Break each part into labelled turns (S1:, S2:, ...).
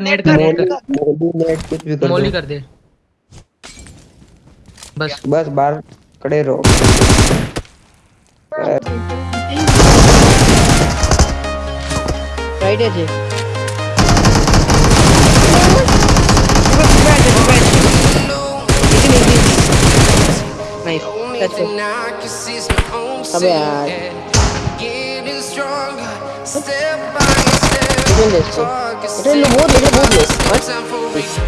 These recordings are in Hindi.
S1: नेट कर दे
S2: नेट कुछ भी कर मोली
S1: कर दे बस
S2: बस बाहर खड़े रहो
S3: राइट है जी Step by step. doing this too. It ain't no more, it ain't more. What?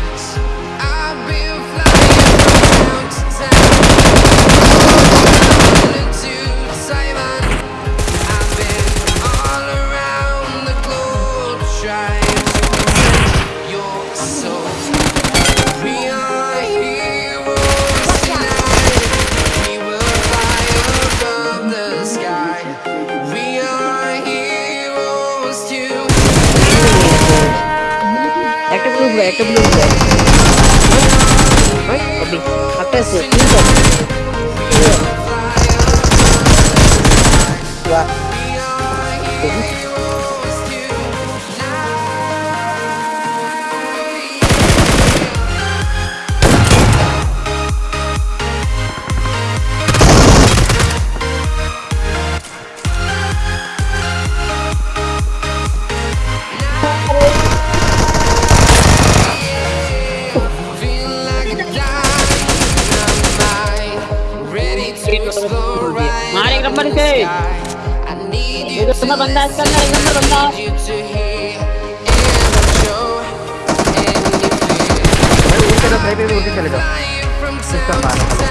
S3: हुआ है डब्ल्यू हुआ है डब्ल्यू आता से ठीक है वाह
S4: I'm gonna go to the next one.
S5: I'm gonna go to the next one.